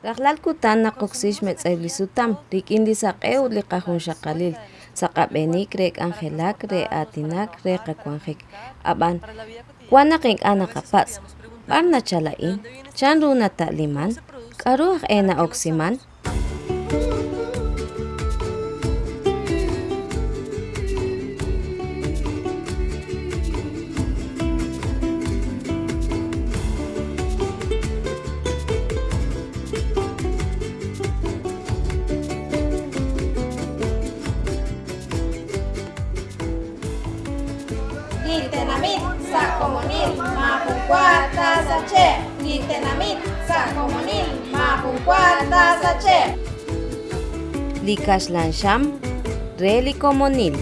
Raqlal kutan naqoqsix metz'aylisutam rik'indi saq'ew liqajun xaqalil saqab'enik re k'anjelak re atinak re qakuanjik ab'an. Wana qink'ana qapatz' b'ar nachala'in chan runa ta'liman k'aru aj e likaxlanxam re licomonil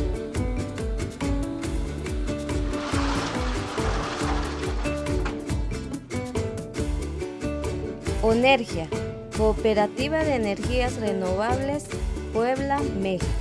Onergia, Cooperativa de Energías Renovables, Puebla, México.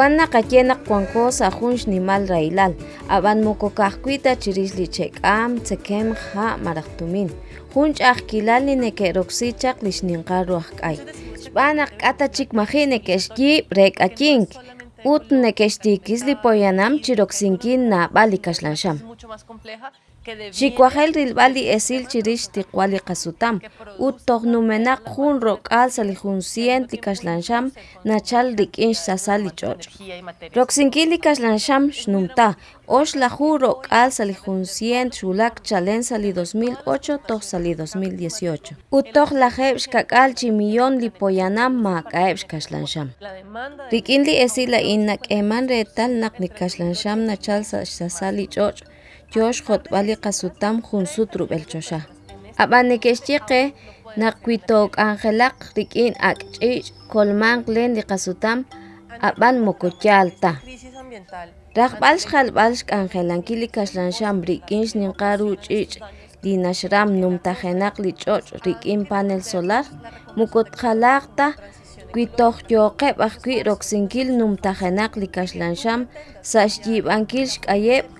Kwana kayena kwankosa junx nimal railal, aban mokokajkuita chirisli chek'am tsekem ja marajtumin. Junch ajkilal ni nekeroksichak lixninqaru ajk'ay. Xb'anaq k'ata chik maji nekexyib rek'achink. Ut nekextikisli poyanam chiroksinkin na bali Xikwajel rilbali esil chirix tiqwali qasutam. Ut toqnumenaq jun rok'al sali jun cient li kaxlanxam nachal rik'in xsasal li ch'och'. Roksinki li kaxlanxam xnumta, ox laju rok'al sali jun cient xulak chalen sali 2008 toj sali 2018. Ut toj lajeb xkak'al chi millón li poyanam ma k'aeb xkaxlanxam. Rik'in li esil la in nak'eman retal naq li kaxlanxam nachal sa xsasal li ch'och' yox jotb'ali qasutam jun sut rub'el choxa. Ab'anikexchiqe naqwitok angelaq rik'in ak' ch'iich' kolman len li qasutam ab'an mokotyal ta. Rajb'al xjalb'al xk'anjelanki li kaxlanxam rik'in xninqaru ch'iich' li naxram numtajenaq li ch'och' rik'in panel solar mukotjalaq ta kwitoj yoqeb' ajkwi' roksinkil numtajenaq li kaxlanxam sa xyib'ankil xk'ayeb'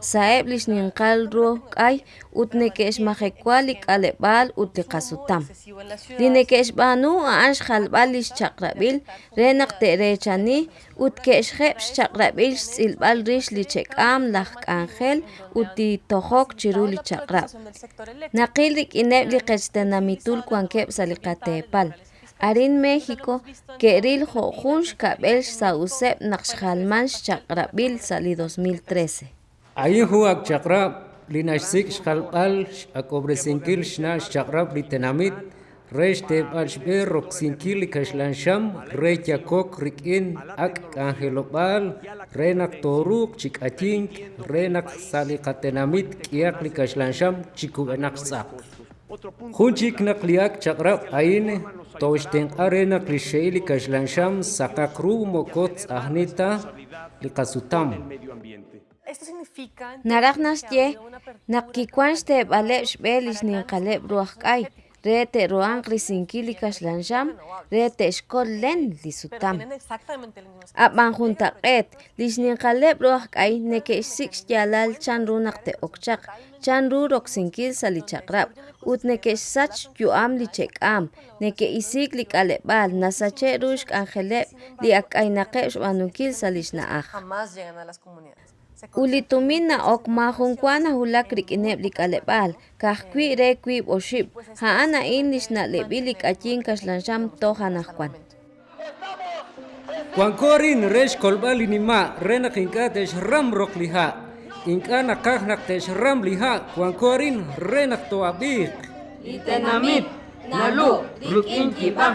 sa'eb' li xninqal ru'uj k'ay ut neke'xmajekwa li k'aleb'al ut li qasutam. Li neke'xb'anu a'an xjalb'al li xchaq'rab'il re naq te'rechani ut ke'xjeb' xchaq'rab'il xtz'ilb'al rix li chek'am laj k'anjel ut titojok chiru li chaq'rab'. Naqil rik'ineb' li qech tenamitul kuankeb' sa li qatepal. Arin México ke'ril jo' jun xkab'el xsa'useb' naq xjalman xchaq'rab'il sa li 2013. Ayin hu ak chaqrab li naxsik xjalb'al ak'obresinkil xna xchaqrab li tenamit re xteb'al xb'er roksinkil li kaxlanxam re yakok rik'in ak' k'anjelob'al re naq toruq chik'atink re naq sa li qatenamit k'iyaq li kaxlanxam chikub'enaq tz'aq. Jun chik naq li ak chaqrab ayin toxtenq'a re naq li xe'il li kaxlanxam saqaq ru mokot tz'ajnita li qasutam. Naraj naxye naq kikwan xteb'aleb' xb'el li xninqaleb' ruaj k'ay re te'ru'an qrisinki li kaxlanxam re te'xkol len li sutam. Ab'an jun taq'et li xninqaleb' ruaj k'ay neke'xsik' xya'lal chan ru naq te'ok chaq chan ru roksinkil sa li chaq'rab' ut neke'xsach yu'am li chek'am neke'isik li k'aleb'al nasache' ru xk'anjeleb' li ak'aynaqeb' xb'anunkil sa li xna'aj. Uli tumin na'ok ma jun kuan ajulak rik'ineb' li k'aleb'al kajkwi' re kwiib' oxib' ja'an a'in li xna'leb'il li k'ayin kaxlanxam toj anajkuan. Kuankorin re xkolb'al li nima' re naq ink'a texram rok li ja' ink'a naqaj naq texram li ja' kuankorin re naq to'ab'iq. Litenamit, nalu, ruk'in kib'aj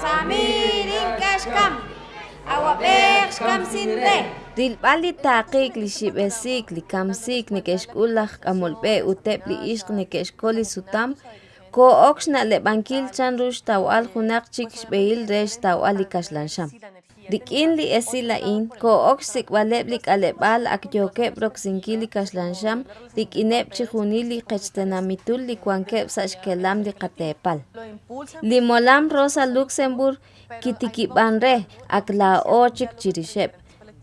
Samirin kashkam. Awapek shkam sinre. Rilb'ali taqiik li xib'esik li kamsik nikexk'ulaj k'amolb'e uteb' li ixq nikexkol li sutam ko'ok xna'leb'ankil chan rux tawb'al junaq chik xb'ehil re xtawb'al li kaxlanxam. Rik'in li esila'in ko'ok xsik'b'aleb' li k'aleb'al akyokeb' rok'sinkil li kaxlanxam. Rik'ineb' chijunil li qechtenamitul li kuankeb' sa xkelam li qatepal. Li molam Rosa Luxemburg kitikib'an re akla'o chik chirixeb'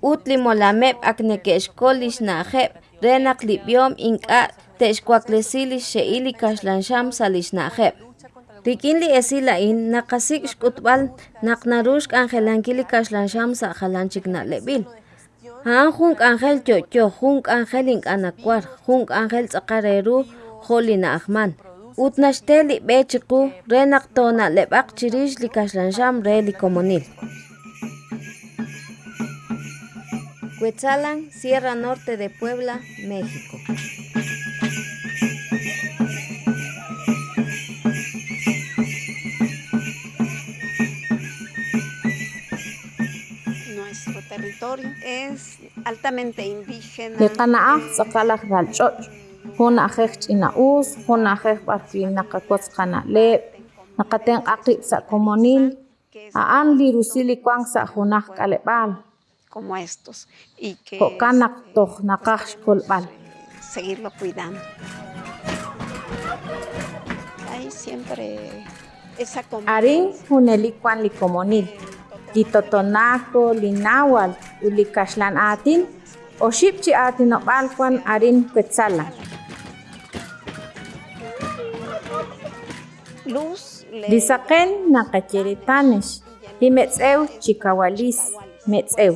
utli molameb' akneke'xkol li xna'jeb' re naqlib'yom ink'a' te'xkuaklesil li xe'il li kaxlanxam sa li xna'jeb'. Rik'in li esila'in naqasik' xk'utb'al naq naruux k'anjelankil li kaxlanxam sa jalan chik na'leb'il. Jan jun k'anjel tyo'tyoq, jun k'anjel ink'anakwar, jun k'anjel tz'aqareru jo' li na'ajman. Ut naxtel li b'e chiqu re naq tona'leb'aq chirix li kaxlanxam re li komonil. Cuetzalan, Sierra Norte de Puebla, México. Es altamente indígena. Liqana'aj tz'aqalaj ralch'och' jun ajej ch'ina'us, jun ajej b'arpi naqakotz qana'leb', naqaten q'aqib' sa komonil, ja'an li rusil junaj k'aleb'al. como estos y que Jo'kan toj naqaj xkolb'al. seguirlo cuidando. Hay siempre esa Arin juneli kuan li komonil, li totonaco, li náhuatl, u li kaxlan atin, oxib' chi atinob'al kuan arin Cuetzalan. luz le- Li saqen naqacheritanex, li metz'ew chikawalis, metz'ew.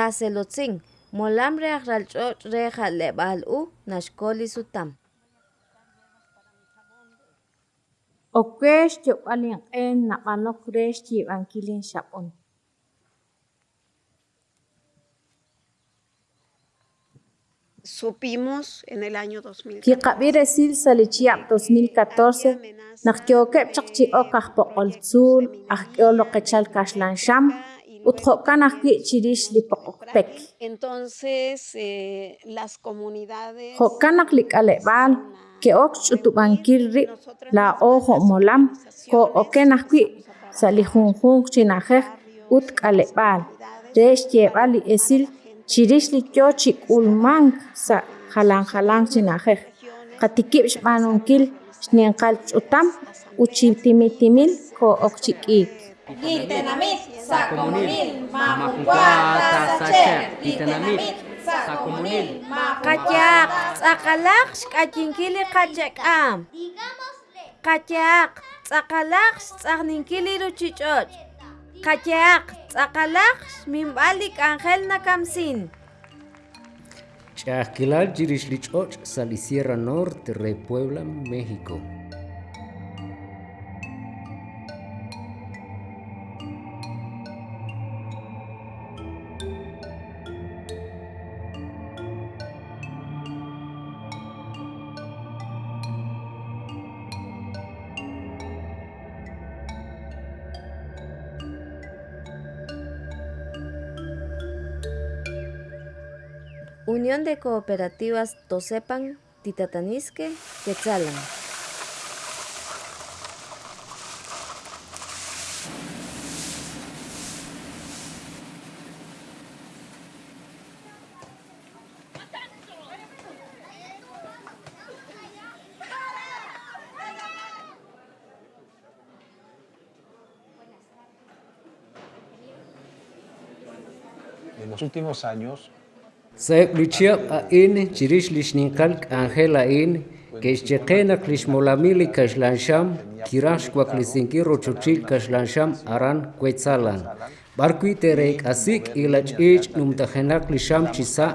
Taselotzin, molam re ralch'och' re jaleb'al u naxkol li sutam. Okwex yob'al inq'en nab'anok re xyib'ankil inxab'on. supimos en el año 2000 Kiqab'i resil sa li chiyab 2014 naq kyokeb' chaq chi'ok aj poqoltzuul, aj k'olo qechal kaxlanxam, ut jo'kan ajwi' chirix li entonces eh, las comunidades Jo'kan naq li k'aleb'al ke'ok ch'utub'ankil riib' la'o jo'molam ko'oken ajwi' sa li junjun chinajej ut k'aleb'al li esil chirix li sa jalan jalan chinajej qatikib' xninqal ch'utam u chitimitimil ko'ok. Litenamit sa komunil majunkuata sache. Litenamit sa komunil Qachaq, tz'aqalaq xk'achinkil li qachak'am. Qachaq, tz'aqalaq xtz'aqninkil li ruchich'och'. Qachaq, tz'aqalaq xminb'al li k'anjel nakamsin. Chahquilal Chirishlichoch, Sali Sierra Norte, Re Puebla, México. Unión de Cooperativas Tosepan, Titatanisque, Quetzalan. En los últimos años Saeb lichiab a in chirish lishninkal Ángel a in que cheqena klishmolamili kashlansham kirash kwaklisinki rochochil kashlansham aran kwetzalan. Barkui terek asik ilach ich numtajenak lisham chisa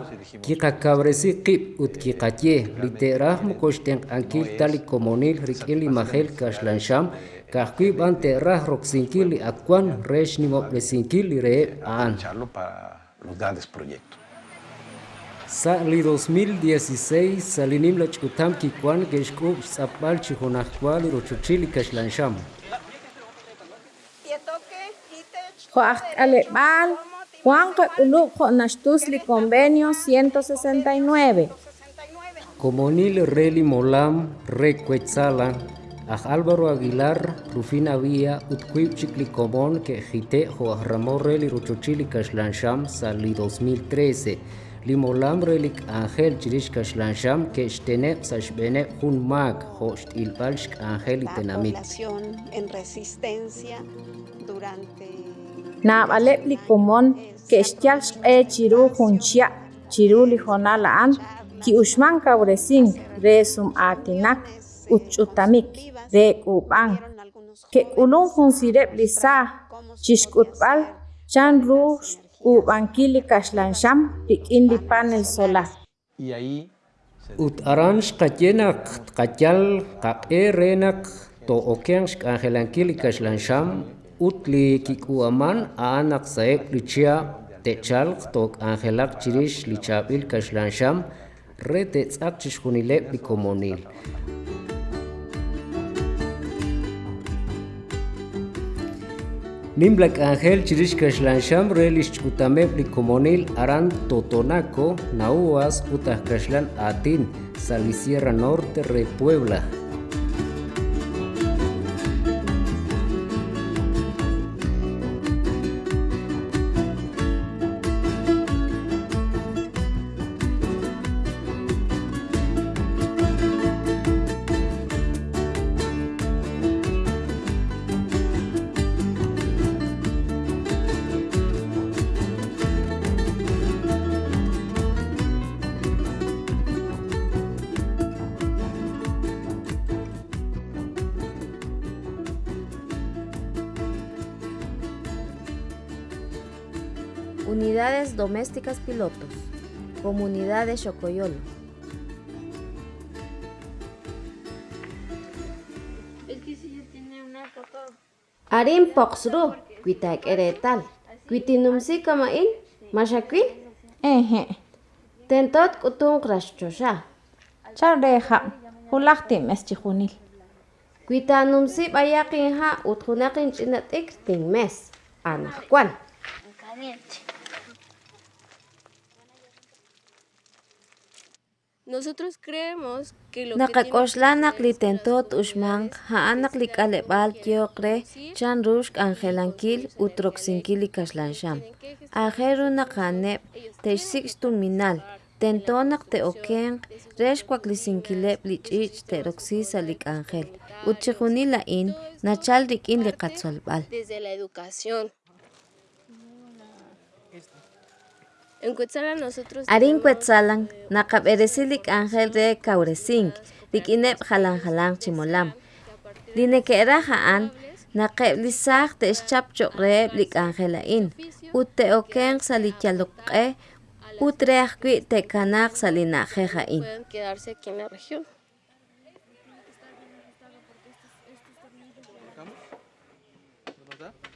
kikacabresi qib ut kikatye literah mukoshten ankil tali komonil rikili mahel kashlansham kahkui ban terah roksinkili akwan resh nimoplezinkili re an. los grandes proyectos. Sali 2016 salinim la chutam kikwan geshkub sapal chihonahkwal rochuchili kashlansham. Joach Alebal, Juan Ulu Jonastusli Convenio 169. Comonil Reli Molam Recuetzalan, a Álvaro Aguilar, Rufina Vía, Utquip Chicli Comón, que Jite Joach Ramón Reli Rochuchili Kashlansham Sali 2013. Limolam Relik Ángel Chirish Kashlansham, que Shtene Sashbene Hun Mag, Host Tenamit. en resistencia durante Na balep li komon que estial e chiru hunchia chiru li honala an ki resum atinak uchutamik re kuban que ulun hun sirep li chan kuban kili kashlansham rikin li panel solar Y ahí Ut aransh katyenak katyal kak renak to okensh angelankili kashlansham utli kikuaman anak saeb lichia techal tok angelak chirish lichabil kashlansham re tetzak chishkunile bikomonil. Nimblak Ángel Chirish Kashlansham Relish Chutameb Likomonil Aran Totonaco Nauas Utah Kashlan Atin Salisierra Norte Re Domésticas pilotos. Comunidad de Chocoyolo. Arin poxru, kuitak eretal. Kuitinumsi kamain, mashakwi, eje tentot kutung krashchosha. charreja hulaktim eschijunil Kuitanumsi bayakin ha uthunakin chinatik ting mes. Anakwan. Nosotros creemos que lo que Nakakoslanak li tentot ushman haanak li kalebal tiokre chan rushk angelankil utroxinkili kaslansham. Ajeru nakanep teixsik minal tentonak te oken resh kwaklisinkelep li chich te roxisa lik angel. Utchihuni la in nachal rikin li katsolbal. desde la educación. En Cuetzalan nosotros Arin kwetzalan nakab'eresilik angel re kauresink rikinep jalan jalan chimolam. Linekera ja'an naqeb lisaj te ischap choqreb lik angelain. Ut te oken salityalok'e ut reaj kwi te kanak salinaje ja'in. pueden quedarse aquí en la región.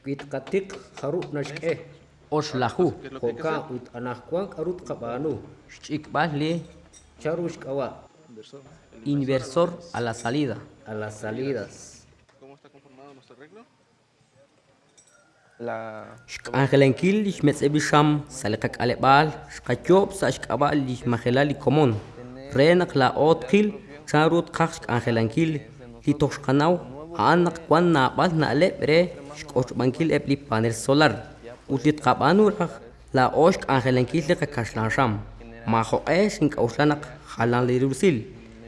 Kitkatik harut nashke Oshlahu, Hoka ut anahkwan arut kabanu Chikbali, Charush kawa inversor a la salida. a las salidas. la Angelenkil, ich metzebisham, salikak alebal, shkachob, sashkabal, ich machelali komon. Renak la otkil, charut kach angelenkil, hitoshkanau, anak kwan na bal na alebre, shkochbankil ebli panel solar. utit kapanurak la osk angelen kisleka kashlansham. Majo es in kaushlanak halan lirusil.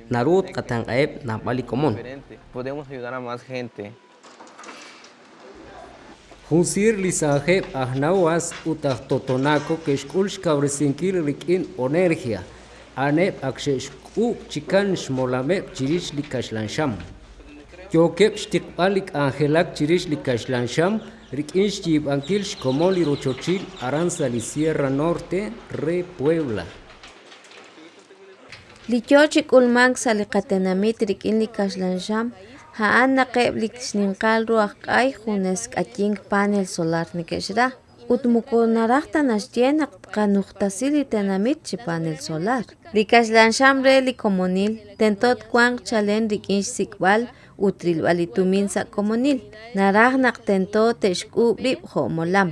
Narut katangaeb napali komon. Podemos ayudar a más gente. Hunsir lisaje ahnawas utah totonako keshkulsh kabresinkil rikin onergia. Anep akshesku chikan shmolamep chirish likashlansham. Yokep shtikpalik angelak chirish likashlansham. Yokep shtikpalik angelak chirish likashlansham. Rikin shjibankil shkomoli rochochil aranzali Sierra Norte re Puebla. Lichochik ulmank saliqatenamit rikin likashlansham Haan naqeb likxninqal ruaq q'ay junes k'atink panel solar nikexra. Utmukunaraqta naxtienak qanuqtasil tenamit panel solar. Likaxlanxam re likomonil tentot kuanq chalen rik'inx sikb'al utrilb'al itumin sa komonil. Naraj naq tentot texk'ub rib' jo' molam.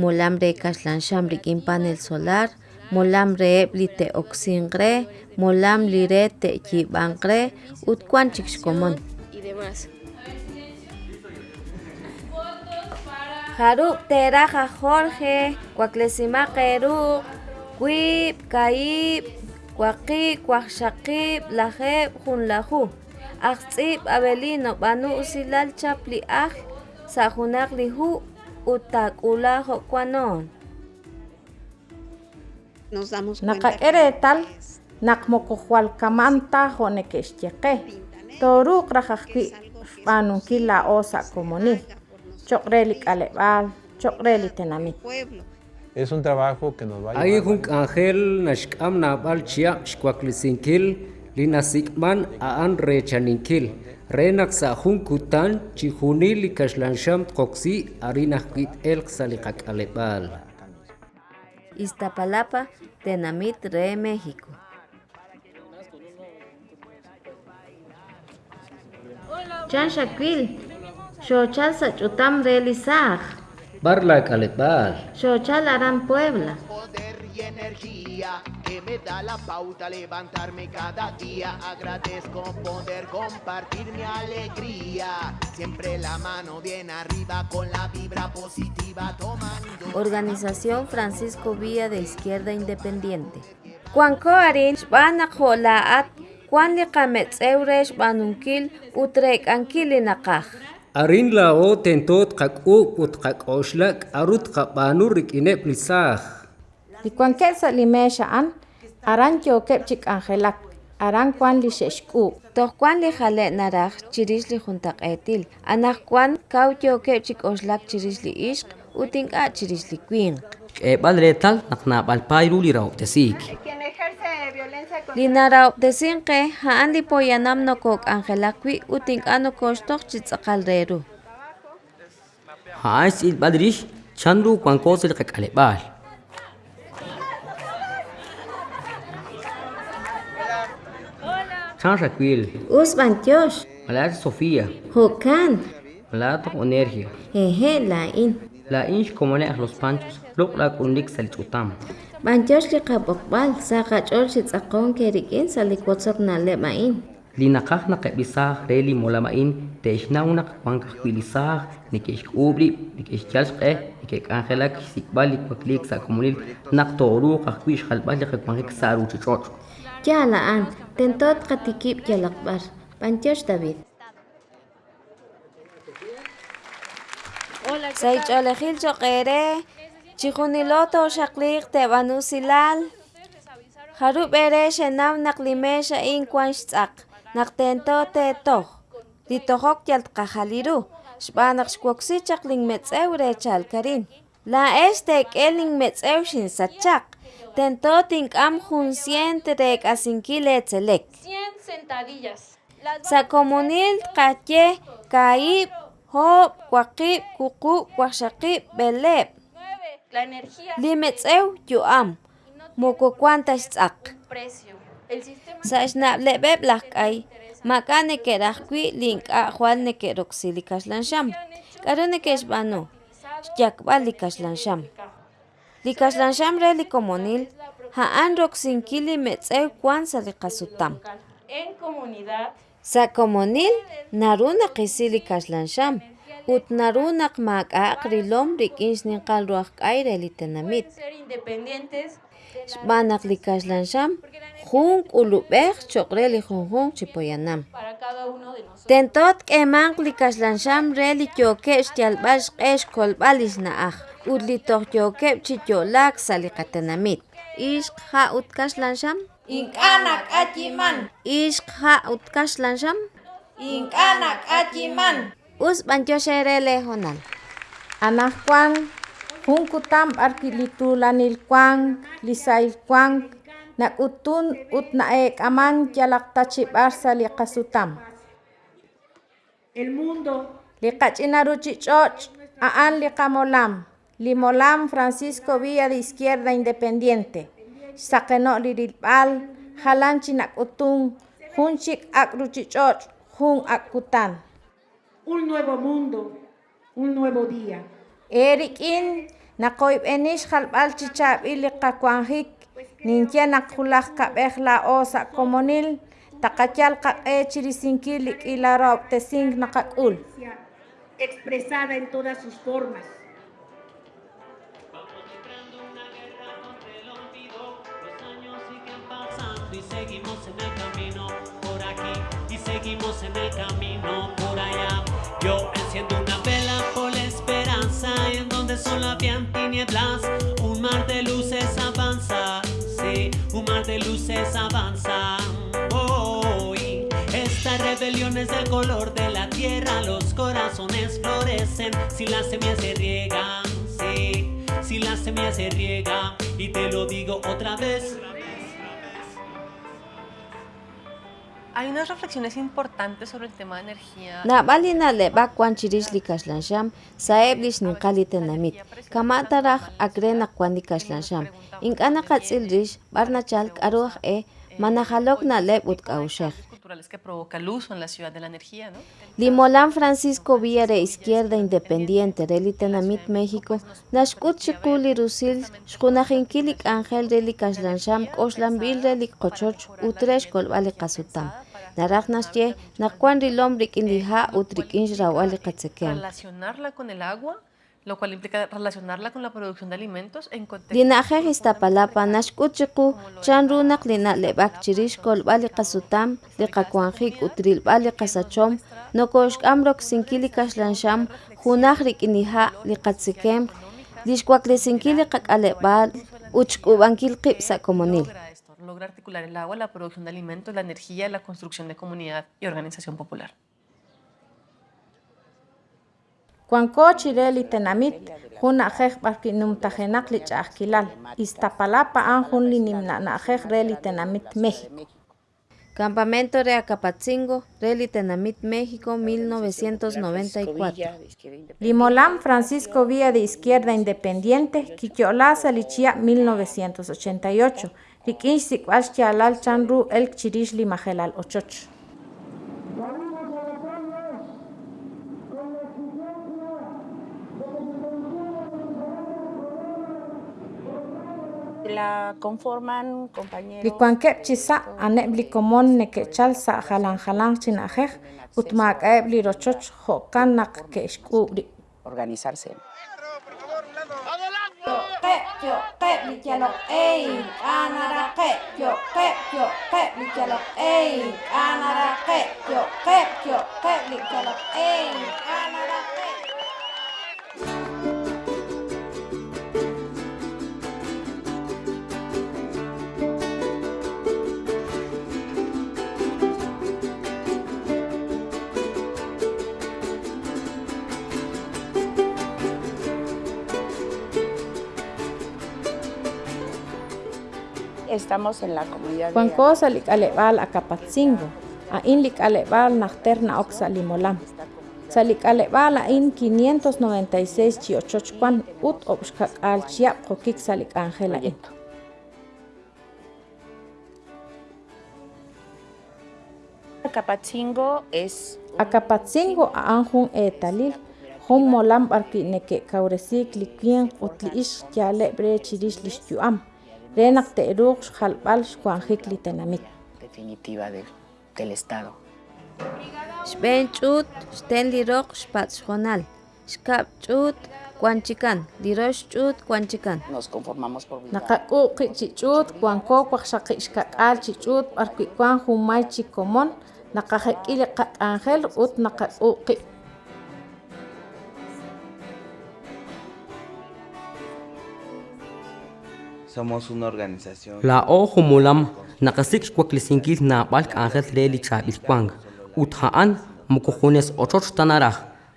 Molam re kaxlanxam rik'in panel solar, molam re'eb li te'oksinq re, molam li re te'yib'anq re, ut kuan chik xkomon. demás. Jarub teraja Jorge, Cuaclesima Keru, Quip, Caib, Cuaqi, Cuaxaqib, Lajeb, Junlaju. Axtzib Abelino, Banu Usilal Chapli Aj, Sajunak Lihu, Utakula Jocuanon. Nos damos Naka eretal, nakmokohualkamanta jonekextieque. Toruk rajajki xpanunkil la osa komoni. Es un trabajo que nos va a Ay llevar hunk angel nashkam nabal chia shkwaklisinkel linasikman aan rechaninkil. Renak sa hunkutan chihunil likashlansham tkoksi arinahkit el salikak alebal. Iztapalapa, Tenamit Re México. Chan Shakil, Xochal Sachutam realizar, Barla alebal. Xochal Aran Puebla. poder y energía que me da la pauta a levantarme cada día. Agradezco poder compartir mi alegría. Siempre la mano bien arriba con la vibra positiva tomando. Organización Francisco Villa de Izquierda Independiente. Cuanco Arin, Banako Laat, Juan Licametz Euresh Banunkil, Utrek Ankilinakaj. Arin la o tentot kak u ut kak oshlak arut kabanu rikinep lisah. Likuankel sa limesha an, aran yokep chik angelak, aran kwan li sheshku. Tohkuan li jale naraj chiris li juntak etil. Anakkuan kau yoke chik oslak chiris li ishq, utinka chiris li queen. K'eb'al retal naqnab'al payru li rawtesik. Quien ejerce violencia Li naraw desinke haan li poyanam nokok angelakwi utinka nokoshtok chitzakal reru. Haas il badrish chandru kwankos il kakalebal. Chan Shaquil, Us bantyosh, Malat Sofía, hokan, Malat Onergia, jeje la in. La inch como le los panchos, luk la kundik salichutam. بانجوش لقبقبال ساقا جولش تساقون كيريكين ساليك واتسوك نالي ماين لنقاق نقب ساق ريلي مولا ماين تيشناونق وانقاق بيلي ساق نكيش كوبلي نكيش جالشقه نكيك انخلاك سيكبالي كوكليك ساكموليل نقطورو قاقبيش خلبالي قاقبانك سارو تشوش يا الآن تنتوت قتكيب يا الأخبار بانجوش دافيد سيجعل خيل شقيره Chihuniloto xakliq tebanusilal. Jarub ere xenam naklimesha in kwan xtzaq. Te Toh Ditohok yaltqajaliru. Xbanaq xkwoksichaq lin metzew re chalkarin. La Estek k'el lin metzew xin sachaq. Tento tink'am jun cient re k'asinkile tzelek. Cien sentadillas. Sakomunil tqatyej kaib, Hop kwaqib, Kuku kwajxaqib, beleb. 9. La energía Limetzew yuam, moko kwantash tzak. precio. El sistema Sa xnablebeb lahkay, maka nekerajkwi linka jual nekeroxilikaxlanxam. Karo nekexbano, xyakbal likaxlanxam. Likaxlanxam re likomonil, haan roxinkili metzew kwan sa likasutam. en comunidad Sa komonil, narunak isili kaxlanxam. Ut narunak mak'aq rilom rik'inx ninqal ruaq k'ay re litenamit. ser independientes xb'anaq li kaxlanxam jun k'ulub'ej choq're li junjun chipoyanam. Tentot k'emanq li kaxlanxam re li tyokeb' xtyalb'al xq'ex kolb'al li xna'aj ut li tojtyokeb' chi tyo'lak sa li qatenamit ixq ja' ut kaxlanxam Ink'ana k'achiman, ixq ja' ut kaxlanxam ink'ana k'achiman. Us b'antyoxere lejonal Anajkuan, jun kutam b'arki li tulanilkuan, li sailkuan, nak'utun ut na'ek'aman yalaqtachib'ar sa li qasutam. El mundo Li qach'inaruchich'och' a'an li qamolam, li molam Francisco Villa de Izquierda Independiente. Xsaqeno' li rilb'al, jalanchi nak'utun, jun chik ak' ruchich'och', jun ak' kutan. Un nuevo mundo, un nuevo día. E rik'in naqoyb'enix jalb'al chichab'il li qakuanjik ninche naqjulaj kab'ej la'o sa komonil taqachal qaq'e chirisinkil li k'ilarob' tesink naqak'ul. expresada en todas sus formas. y seguimos en el camino por aquí y seguimos en el camino. Yo enciendo una vela por la esperanza y en donde solo habían tinieblas, un mar de luces avanza, sí, un mar de luces avanza. Hoy esta rebelión es del color de la tierra, los corazones florecen si las semillas se riegan, sí, si las semillas se riegan y te lo digo otra vez. Hay unas reflexiones importantes sobre el tema de energía. nab'ali naleb'ak wan chirix li kaxlanxam sa'eb li xninqal li tenamit kamataraj akre naqwan li kaxlanxam ink'ana qatz'il rix b'ar nachal k'aruj e manajalok naleb' ut k'awxej culturales que provoca el uso en la ciudad de la energía, ¿no? li molam Francisco de Izquierda Independiente re li tenamit México naxk'ut xiqu li rusil xjunajinkil li k'anjel re li kaxlanxam k'oxlanb'il re li qochoch ut re xkolb'al li qasutam naraj naxye nakuan rilom rik'in li ja' ut rik'in xrawb'al li qatzekem Relacionarla con el agua, lo cual implica relacionarla con la producción de alimentos en contexto. li na'jej Iztapalapa naxk'ut xiqu chan runaq li na'leb'ak chirix kolb'al li qasutam li qakuanjik ut rilb'al li qasachom nokoxk'am rok'sinkil li kaxlanxam junaj rik'in li ja' li qatzikem li xkuaklesinkil li qak'aleb'al ut xk'ub'ankil qib' sa komonil Logra esto, logra articular el agua, la producción de alimentos, la energía, la construcción de comunidad y organización popular. Kuankochi re li tenamit, jun a'jej b'arki numtajenaq li ch'ajkilal. Iztapalapa an jun li nimna'na'jej re li tenamit México. Campamento de Acapatzingo, Reli Tenamit, México, 1994. Limolam Francisco Villa de Izquierda Independiente, Kikiolá Salichia 1988. Rikinch Sikwash Chalal Chanru El Chirish Limajelal Ochoch. La conforman compañeros. Likuankep chisa aneb likomon nekechal sa jalan jalan chinajej utmak eb jokan nak ke xkubri. Organizarse. Estamos en la comunidad de Kuankosa likalebal akapatzingo, a in likalebal nachterna oxa limolam. Sa likalebal a in 596 chiochochkuan ut obxkak al chiap jokik sa likangela in. Acapatzingo es Acapatzingo a anjun etalil, jun molam barki neke kauresik likien utli ish yale bre chirish lishtuam. Xalbal xkuanjik definitiva del, del Estado. Xb'en ch'ut xten li roq xpatz'jonal xkab' ch'ut kwanchikan lirosh ch'ut kwanchikan Nos conformamos por naqak'uqi chich'ut kuankowaj xaqi ixkak'al chich'ut b'arku'kuan jumay chikomon naqajek'ili qak'anjel ut naqak'uqi Somos una organización. La ojo mulam nakasik kwaklisingil na balk angel reli chabil kwang. Uthaan mukuhunes ochoch tanaraj.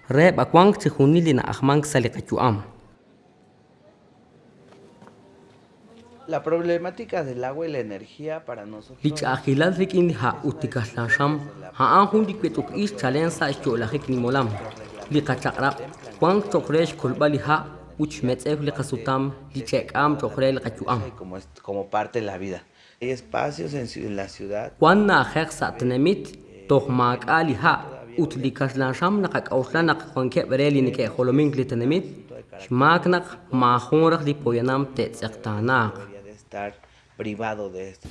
Re bakwang chihunili na ahmang salikachuam. La problemática del agua y la energía para nosotros. Lich ahilal rikin ha utikasham. Ha anhun dikwetuk is chalensa isholahik ni molam. Likachaqrab. Kwang chokresh kulbali ha uch metzef chokrel kachuam. Como, parte de la vida. Hay espacios en, la ciudad. Kwan na khek sa tnemit toh mak ali ha ut likashlansham nakak auslan nak kwanke bereli nike holoming litnemit. Shmak nak ma khonrak li poyanam estar privado de esto.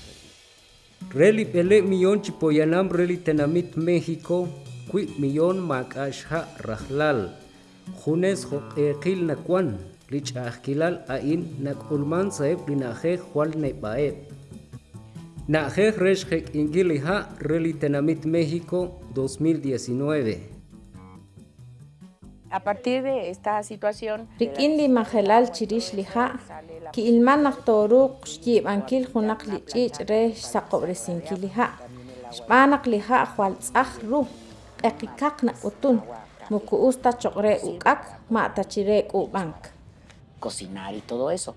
Reli pele millón chipoyanam reli tenamit México, qui millón makashha rahlal. Junes hoqeqil nakwan, lich ahkilal ain nakulman saeb linaje jual nebaeb. Naje resh hek ingiliha reli tenamit México 2019. A partir de esta situación, rik'in li majelal chirix liha ki ilman naqtoruq xyib'ankil junaq li ch'iich' re saqo'bresinkil liha xb'anaq liha jwaltz'aj ru q'eqikaq na'utun muku'us tachoqre uk'ak ma' tachire k'ub'ank. Cocinar y todo eso.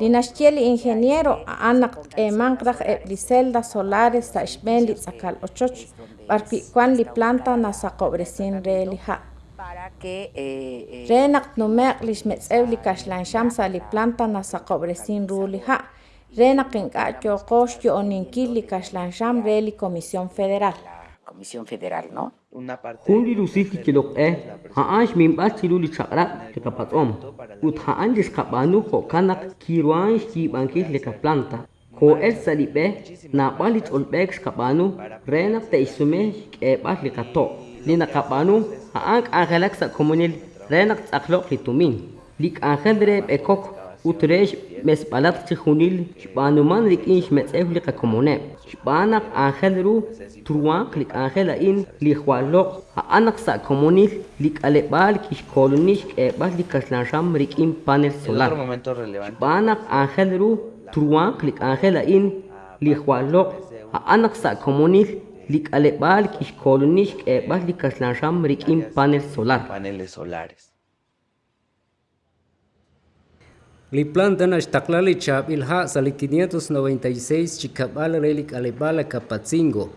Dinaxtiel ingeniero anak eman raj li celdas solares sa xben li tzakal ochoch li planta na sa cobrecin re li ha para que eh, eh, re nak numeq li xmetzew li kaxlan sham sa li planta na sa cobrecin ru li ha re nak inka choqox yo oninkil li re li comisión federal Comisión Federal, ¿no? Una parte Hundi lusil ki kilok eh, haash mimba chilu li chakra li kapatom. Ut haan dis kapanu ho kanak kiruan shi bankis li planta. Ko el salibe na balit olbek kapanu renak te isume ke li. Li haank angelak sa komunil renak tsaklok li chihunil shbanuman lik inch metzef li kakomone. Shbanak angel ru truan klik angel in li khwalok ha anak sa komunil lik alebal kish kolonish ke bas li kaslansham rik in panel solar. otro momento relevante. Banak angel ru truan klik angel in li khwalok ha anak sa komunil lik alebal kish kolonish ke bas li kaslansham rik in panel solar. Paneles solares. Li planta na shtaklali chab ilha sali 596 chikabal relik alebala kapatzingo.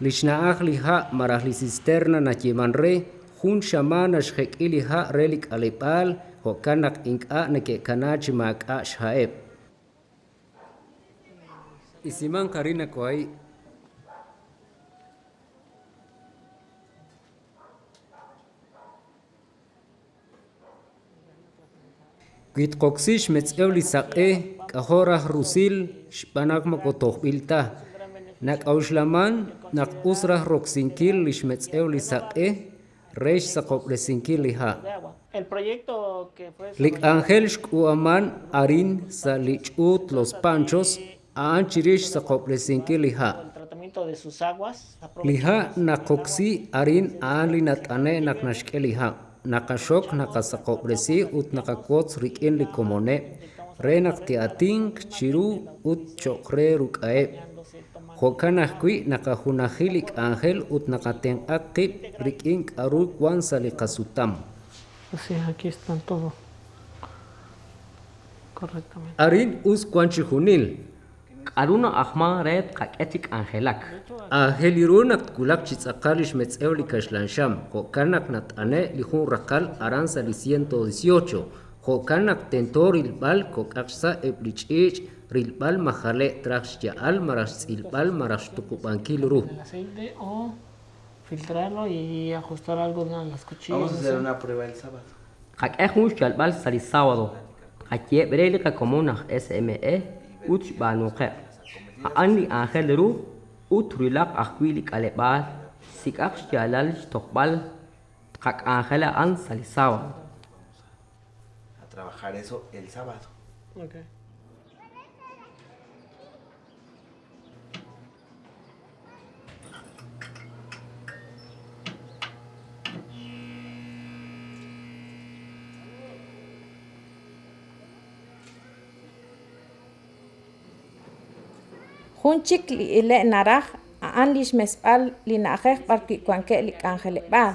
Li shnaach li ha marah li cisterna na chimanre jun shamana shhek ili ha relik alebal ho kanak inka na ke kanachi maka shaeb. Isiman karina ko ay Gitqoksish metz'ewli saq'e k'ajoraj rusil xb'anak makotojb'ilta nak awxlaman nak usraj roksinkil lix metz'ewli saq'e rex saqobresinkil liha El proyecto que fue lik ángel xk'u'aman arin sa lich'ut los panchos aan chirix saqobresinkil liha el tratamiento de sus aguas. liha naqoksi arin aan li nat'ane nak naqaxok naqasaqobresi ut naqakots rik'in li komone re naqti'atink chiru ut choqre ruk'a'eb jokan ajkwi naqajunajil lik ángel ut naqatenq'ak qib' rik'in k'aru kwan sa li qasutam Sí, aquí están todo. Correctamente. arin us kwan კარუნა ახმა რეთ ყაკეთიკ ანხელაკ ახელირუნა კულაკჩი წაკალის მეწეული კაშლანშამ ხოკანაკნა ტანე ლიხუნ რაყალ არანსა ლი 118 ხოკანაკ ტენტორილ ბალ კოკახსა ეპლიჭიჭ რილბალ მახალე ტრახშჯა ალ მარაშ წილბალ მარაშ ტუკუპანკილ ਰੂ filtrarlo y ajustar algo en las cuchillas. Vamos a hacer una prueba el sábado. Qaqeh un shalbal sali sábado. Qaqie breliqa comuna SME უთშბანუხე ანი ახელრუ უთრილაკ ახვილი კალებალ სიკახ შალალ შტოხბალ ხაკ ახელა ან სალისავა. a trabajar eso el sábado okay. Junchik li ile naraj aan lix mesb'al li na'jej b'al ki'kuanke' li k'anjeleb'al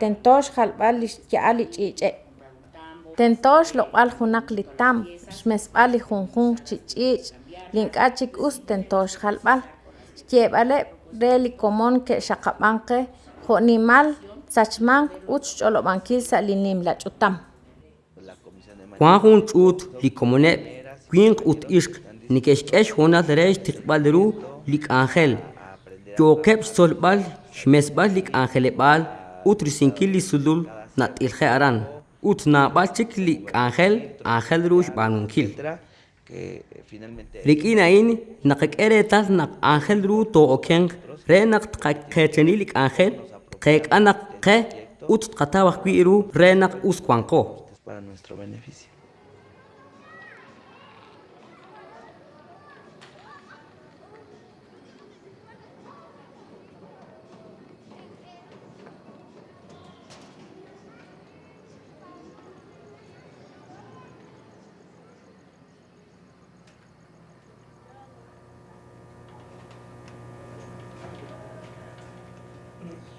tentox jalb'al li xya'al li ch'iich'e' tentox loq'b'al junaq li tam xmesb'al li junjun chi ch'iich' li chik us tentox jalb'al. Xye'b'aleb' re li komon ke xaqab'an qe jo'nimal xch'olob'ankil sa' li nim la ch'utam Juan jun ch'ut li komoneb kwinq ut ixq nikexk'ex jonal rex tiqb'al ru li k'anjel yoqeb' xtzolb'al xmesb'al li k'anjeleb'al ut risinkil li sulul nat'ilje aran ut nab'al chik li k'anjel ángel ru xb'anunkil rik'in ahin naqak'eretal naq ángel ru to'okenq re naq tqaqecheni li k'anjel tqek'a naq qe ut tqataw ajwi' ru re naq us kwanqo para nuestro beneficio.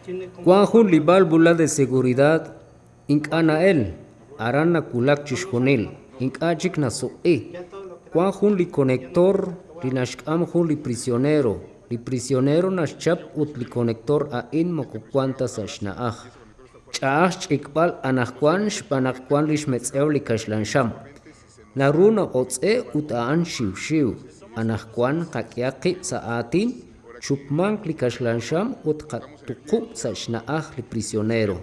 Juanjo li válvula de seguridad ink'anael arana kulak chixjonil ink'achik nasuq'i Juanjo li conector li naxk'am jun li prisionero li prisionero naxchap ut li conector a'in mokokuanta sa xna'aj ch'aj ch'ikb'al anajkwan xb'anajkwan li xmetz'ew li kaxlanxam naru noqotz'e ut a'an xiwxiw anajkwan qak'yaqi sa atin chupmank li kaxlanxam ut qatuqub sa xna'aj li prisionero.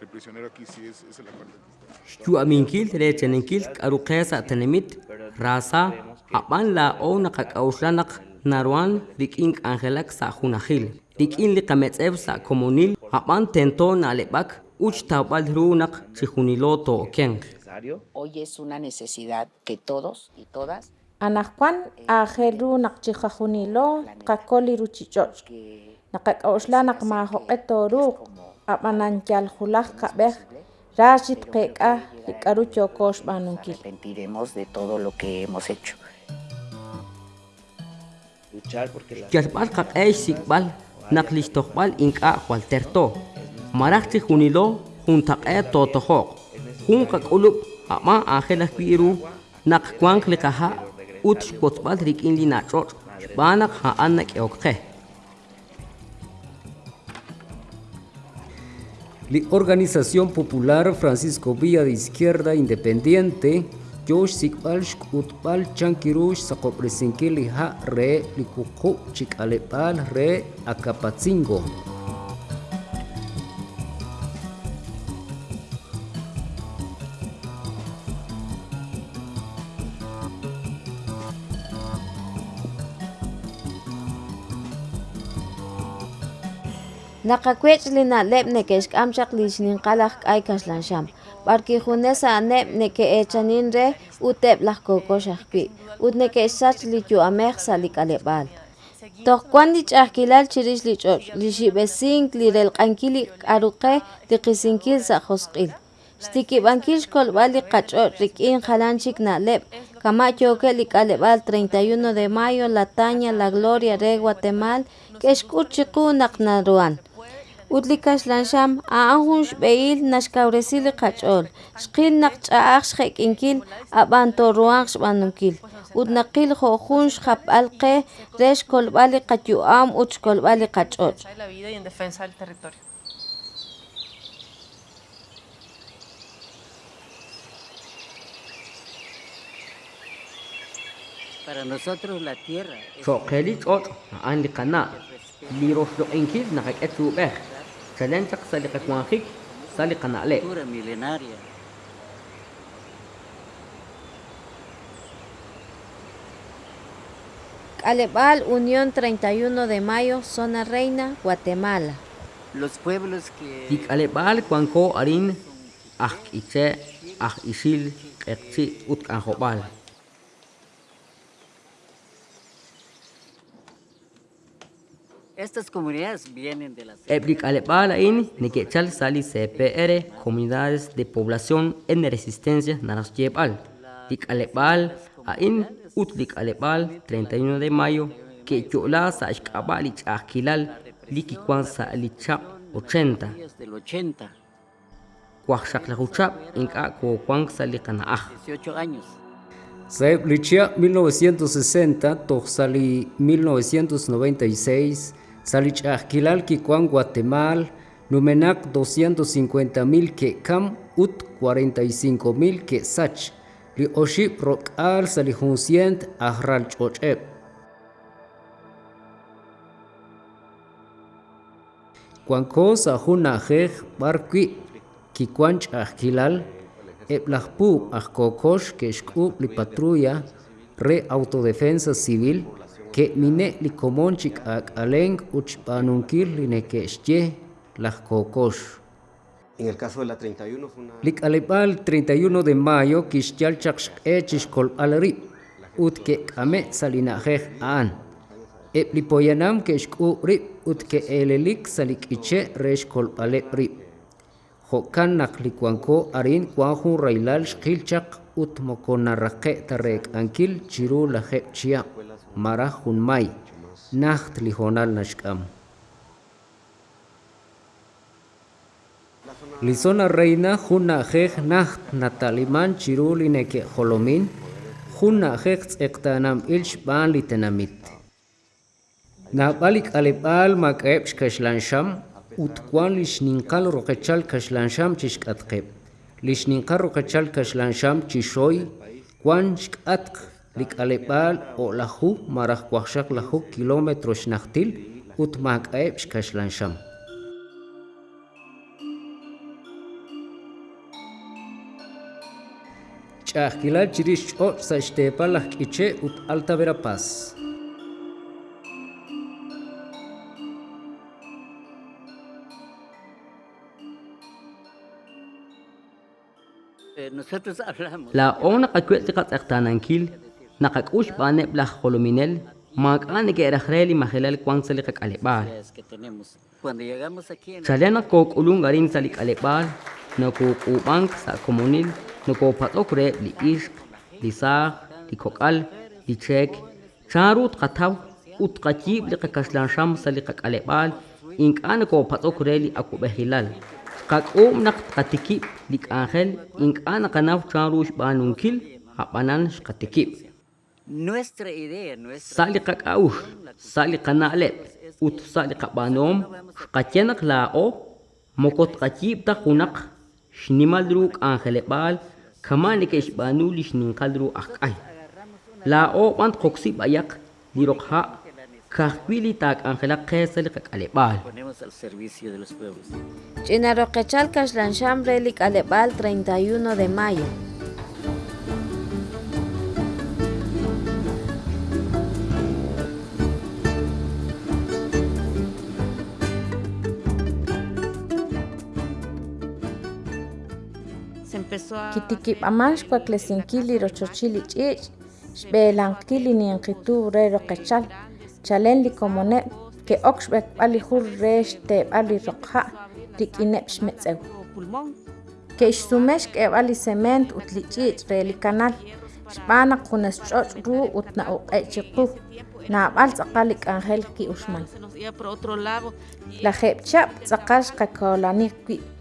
El prisionero aquí sí es, es la parte. xtu'aminkil recheninkil k'aruqe sa tenimit rasa aqb'an la'ow naqak'awxlanaq narwan rik'in k'anjelak sa junajil rik'in li qametz'ew sa komunil aqb'an tento na'leb'ak uch tawb'al ru naq chijunilo to'okenq Hoy es una necesidad que todos y todas anajkwan ajel ru naq chijajunilo qakol li ruchich'och' naqak'awxla naq majoq'e toruq ab'anankyal julaj kab'ej rachit qek'a li k'aru chokox b'anunkil arrepentiremos de todo lo que hemos hecho. Luchar porque la Yalb'al qaq'ex sikb'al naq lixtojb'al ink'a' walterto maraj chijunilo jun taq'e totojoq jun qak'ulub' aqma' ángel ajwi'ru naq kwanq li qaja' ut xkotzb'al rik'in li nach'och' xb'an naq ja'an nak'eokqe Li Organización Popular Francisco Villa de Izquierda Independiente Josh Sikbal Shkutbal Chankirush Sakopresinkil li ha re li kuku chikalepal re Acapatzingo. Echanin re uteb laj kokox ajpi ut nekex sach li yu'amej sa li k'aleb'al tojkwan li ch'ajkilal chirix li ch'och' li xib'esink li relq'ankil li k'aruqej li qisinkil sa josq'il. Xtikib'ankil xkolb'al li qach'och' rik'in jalan chik na'leb kama' tyoke' li k'aleb'al 31 de mayo la Tania la Gloria re Guatemal k'ex k'ut chiqu naq naruan ut li kaxlanxam a'an jun xb'ehil naxkawresil li qach'ol xqil naq ch'a'aj xje'k'inkil ab'an toruan xb'anunkil ut naqil jo'jun xjab'al qe re xkolb'al li qatyu'am ut xkolb'al li qach'och' la vida y en defensa del territorio. Para nosotros la tierra es xoqeli ch'och' ja'an li qana' li roxloq'inkil naqak'etub'ej chalenchaq sa li qakwanjik sa li qana'le' cultura milenaria. Calebal Unión 31 de Mayo Zona Reina Guatemala. Los pueblos que tik'aleb'al kwanko arin ajk'iche' aj ixil q'eqchi ut k'anjob'al Estas comunidades vienen de las... Eblik alepal ain nikechal sali CPR comunidades de población en resistencia naras yebal. Lik alepal ain ut lik alepal 31 de mayo que yola sa ishkabal ich akilal liki kwan sa alichap 80. Del 80, Kwakshak la huchap inka ko kwan sa likanaah. 18 años. Saeb Lichia 1960, Toxali 1996, Salichahquilal Kikuan Guatemala, Numenac 250 mil que Cam, Ut 45 mil que Sach, Li Oship Rokal Salihuncient Ahral Chochep. Cuanco Sahuna Jej Barqui, Kikuanch Ahquilal, Eblahpu Ahkokosh que li patrulla, re autodefensa civil, que mine li comonchik ak aleng uchpanunkil li nekeshye lahkokosh. En el caso de la 31 fue una... Lik alepal 31 de mayo echishkol alri, ut que kame salinajej an. Ep li poyanam que shku rip ut que elelik salik iche reshkol ale rip. Hokan naklikwanko arin kwanjun railal shkilchak ut mokonarrake tarek ankil chiru la chia mara maraj junmay li honal nashkam. Lizona reina huna jej naht natalimán chirulineke holomin huna jej ektanam ilch ban litenamit. Nabalik alipal makebsh kashlansham utkuan lishninkal rokechal kashlansham chishkatkeb. Lishninkal rokechal kashlansham chishoy kwanchk atk lik alibal o lahu maraj kwakshak lahu kilómetro shnachtil ut makaeb shkashlansham. Chahkilal chirish ch'och sa xtepa laj k'iche ut Alta Verapaz. Eh, Nosotros hablamos. La ona qakwet qat aqtanankil naqakush bane blah holominel makane que erajreli majelal kwan sali qakalebal. Es que tenemos. Cuando llegamos aquí en... Chalena ko kulung garin sali kalebal na ko kubank sa komunil na ko patokre li ishq li sa li kokal li chek charut qataw ut qachib li qakashlan sham sali qakalebal inkana ko patokre li akubehilal qaqum naq qatikib li angel inkana kanaw charush banunkil habanan shqatikib Nuestra idea, nuestra... sali qaqaush sali qanaleb ut sali qabanom shqachenak lao mokot qachib ta hunaq shnimadruk angelebal kamani ke shbanu lishninkadru akay lao bant qoksi bayak dirokha kahwili tak angela qesali qakalebal Ponemos al servicio de los pueblos. Chinaroqechal Kashlansham Relik Alebal 31 de mayo. Se empezó a... Kitikip'amax kuaklesinkili rochochili ch'ich' xb'elankili ninqitu re roqechal chalen li komoneb ke ok xb'ekb'al li jur re xteb'al li roqja' rik'ineb xmetz'ew pulmón. ke ixsumex k'eb'al li cement ut li ch'ich' re li kanal xb'anaq junes ch'och' ru ut na'uq'e' chiqu nab'al tz'aqal li k'anjel ki uxmal Se nos iba por otro lado. la jeb'chab' tz'aqal xqakolani wi'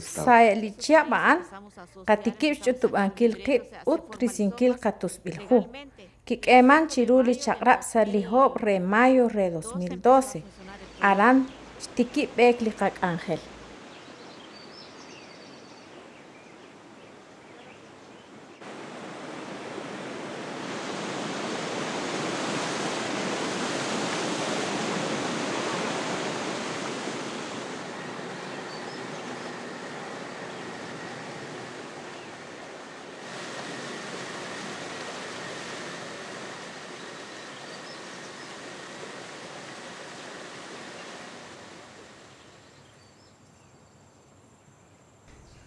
sayalichia ba'an qatikib' ch'utub'ankil qib' ut risinkil qatusb'ilju kik'eman chiru li chaq'rab' salijob' re mayo re 2012 aran xtikib' b'eek li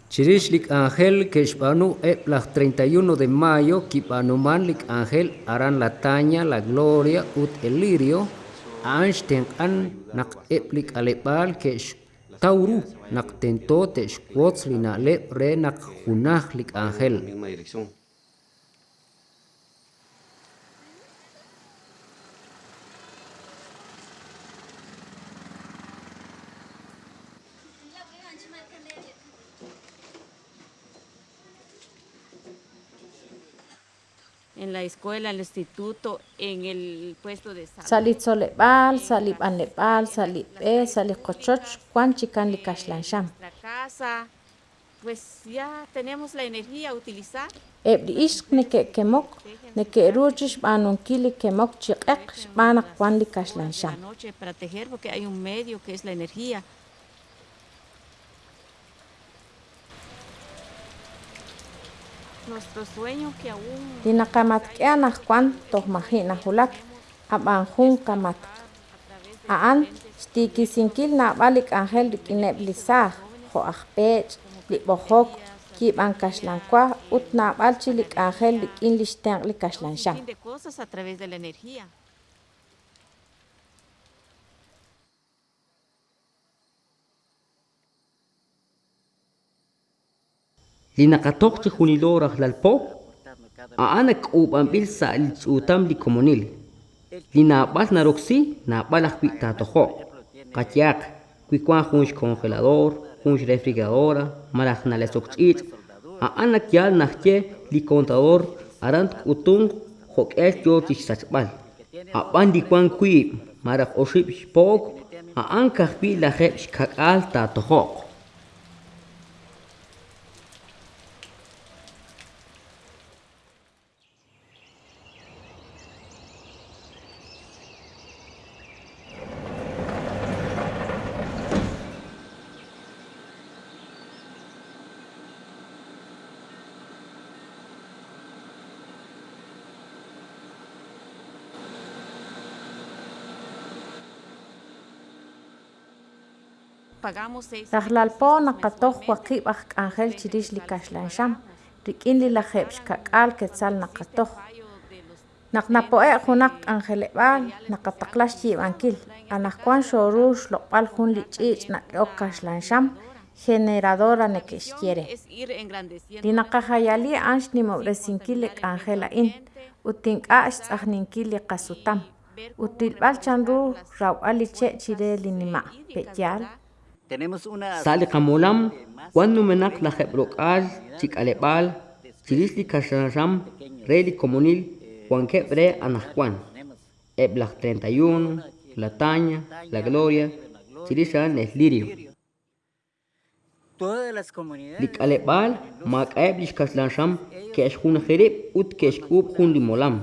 Chirishlik Ángel Keshpanu Eplag 31 de mayo Kipanumanlik Ángel Aran la Taña, la Gloria ut Elirio Einstein an nak Eplik Alepal Kesh Tauru nak tento tesh Quotzli na le re nak Junahlik Ángel. La escuela, en el instituto, en el puesto de salud. Salitzolepal, salipanlepal, salipe, salicochoch, cuanchican licashlansham. La casa, pues ya tenemos la energía a utilizar. Ebri ishk neke kemok, neke ruchish banunkili kemok chiqek, banak La licashlansham. noche para tejer, porque hay un medio que es la energía. Nuestro sueño que aún kwan tohmahina hulak, abanjun kamat. Aan, stikisinkil na balik angel rikineb lisah, ho ahpech, libohok, kib ankashlankwa, ut na balchi lik angel rikin lishteng likashlansham. linaqatoqchej juniloraj lalpo a'anak ub'anb'il sa'l tz'utam likomonil lina'b'al naroqsi na'b'alaj wi'tatojo' qatyaq kwikuan jun xcongelador jun xrefrigeradora maraj nalesoq tz'iich' a'anak yal najtye likontador aran tk'utun jok'el yootix sachb'al a'b'an likuan kwiib' maraj oxib' xpok a'an kajb'i lajeb' xkak'al tatojo' Pagamos seis. Rajlalpo nakatoj wakib aj angel chirish likashlansham, rikin li lajeb xkak'al quetzal nakatoj. Naknapoe junak angelebal, nakataklax yibankil, anajkuan xorush loqbal jun lich'ich nak'ok kaxlansham, generadora nekexquiere. Es ir engrandeciendo. Dinakajayali anx nimobresinki lek angela in, utink'a'x tz'ajninki li qasutam, utilb'al chanru rawb'al che chire linima' pe'yal, Tenemos una Sali qamolam, cuando menak la jebrokal, chikalepal, chilisli kasharam, reli comunil, Juan Quebre Anajuan, Eblach 31, La Taña, La Gloria, Chilishan es Lirio. todas las comunidades Likalepal, mak eblish kaslansham, kesh hun jerib, ut kesh ub hun limolam.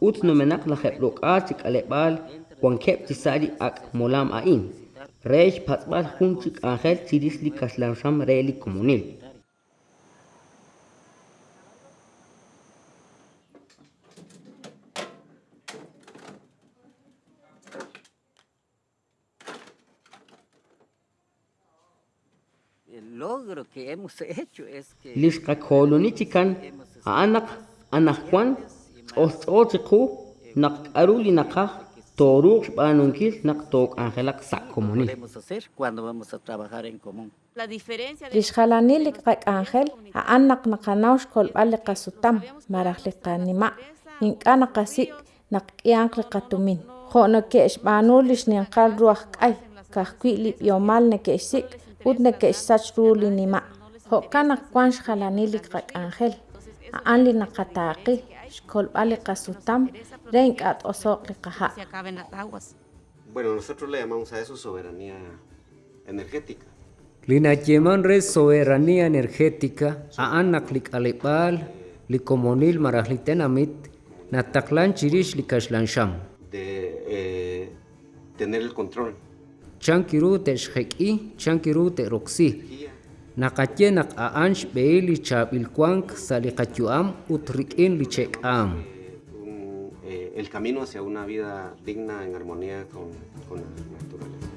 Ut no menak la jebrokal, chikalepal, Juan Queb chisari ak molam ain. Reish patzbal hun chik angel chilisli kaslansham reli comunil. el logro que hemos hecho es que Lishka kolonichikan, anak, anak Juan, ostiku, nak aruli nakah, toruk banunkil, nak tok angelak sak comunil. podemos hacer cuando vamos a trabajar en común. La diferencia de Lixjalani liqaq angel, a'an naqnaqanawx kolb'al liqasutam, maraj liqanima, ink'a naqasik, naqk'iyanq liqatumin. Jo'no ke'xb'anu lixninqal ruaj k'ay, kajkwi' lib'yomal neke'xsik, ut neke'xsach ru linima'. Jo'ka naqkuan xjalani liqaq angel, a'an li naqataqi, re. Bueno, nosotros le llamamos a eso soberanía energética. Linacheman res soberanía energética, a anak lik alipal, likomonil marajlitenamit, nataklan chirish likashlansham. de eh, tener el control. Chankiru te shheki, chankiru te roxi naqatye naq a'anx b'eey li cha'b'ilkuank sa li utrik'in li chek'am eh, el camino hacia una vida digna en armonía con, con la naturaleza.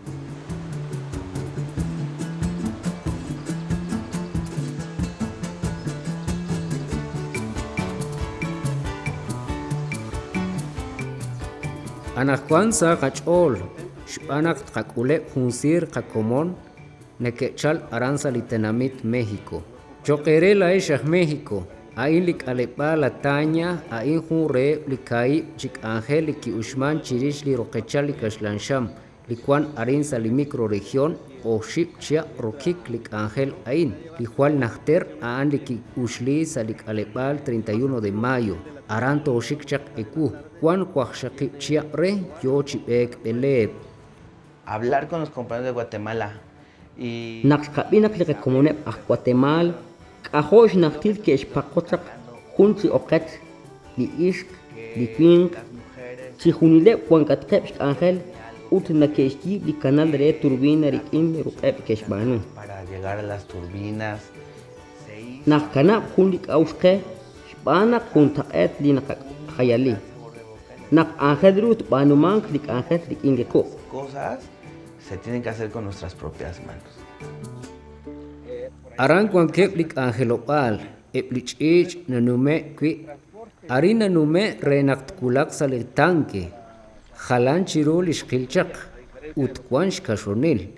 Anajuan sa qach'ol, xb'anak tqak'ule' junsir qakomon, nekechal aranza litenamit México. Choquere la eshah México, Ain lik alepa la taña, ain jun re likai chik angel liki ushman chirish li roquechal likashlansham, likuan arinza microregión o ship chia rokik lik angel ain, likual nachter aan liki ushli salik alepal 31 de mayo, aranto shikchak eku, kuan kwakshaki chia re yo chipek beleb. Hablar con los compañeros de Guatemala y Naqskabinak li komunep ah Guatemala, kahosh naktil ke ishpakotak junti oket li ishk li pink si junile kwankat kep angel ut na keshki li canal re turbina rikim ruqeb keshbanu para llegar a las turbinas. nak kana junlik auske shbana kuntaqet li nak khayali nak se tienen que hacer con nuestras propias manos. Aran kwan keplik angelopal, eplich ich nanume kwi, ari nanume renakt kulak tanke, halan chirul ishkilchak, ut kashonil,